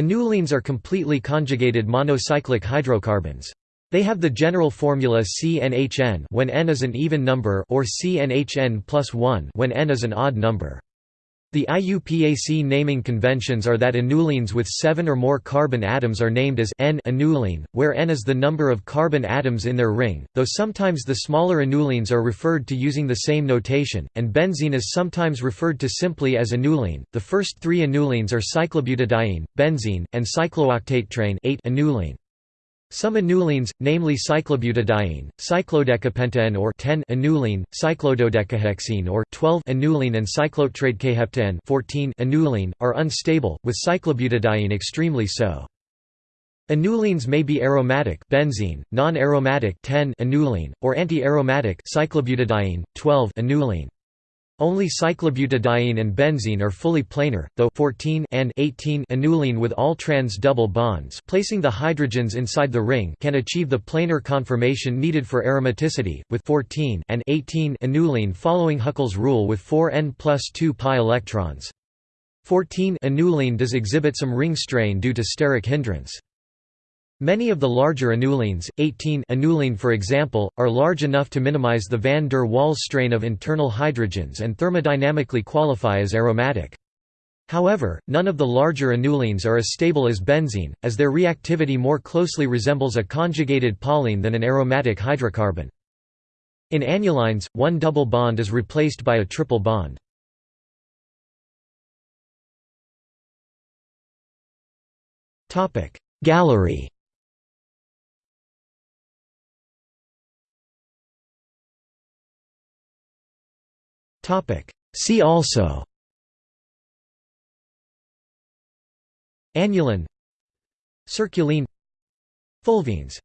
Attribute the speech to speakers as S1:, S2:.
S1: Annulenes are completely conjugated monocyclic hydrocarbons. They have the general formula CnHn when n is an even number or CnHn plus 1 when n is an odd number. The IUPAC naming conventions are that annulenes with seven or more carbon atoms are named as N-annulene, where N is the number of carbon atoms in their ring, though sometimes the smaller annulenes are referred to using the same notation, and benzene is sometimes referred to simply as annulene. The first three annulenes are cyclobutadiene, benzene, and cyclooctatetraene 8 annulene. Some annulenes, namely cyclobutadiene, cyclodecapentaene or 10 annulene, cyclododecahexaene or 12 annulene and cyclotetradecaheptaene 14 annulene, are unstable, with cyclobutadiene extremely so. Annulenes may be aromatic benzene, non-aromatic 10 annulene, or anti-aromatic cyclobutadiene, 12 annulene. Only cyclobutadiene and benzene are fully planar, though 14 and 18 annulene with all trans double bonds placing the hydrogens inside the ring can achieve the planar conformation needed for aromaticity, with 14 and 18 annulene following Huckel's rule with 4 n plus 2 pi electrons. 14 annulene does exhibit some ring strain due to steric hindrance. Many of the larger annulenes, 18 annulene for example, are large enough to minimize the van der Waals strain of internal hydrogens and thermodynamically qualify as aromatic. However, none of the larger annulenes are as stable as benzene, as their reactivity more closely resembles a conjugated polyene than an aromatic hydrocarbon. In annulynes, one double bond is replaced by a triple bond. Gallery See also. Annulyne Circulene. Fulvenes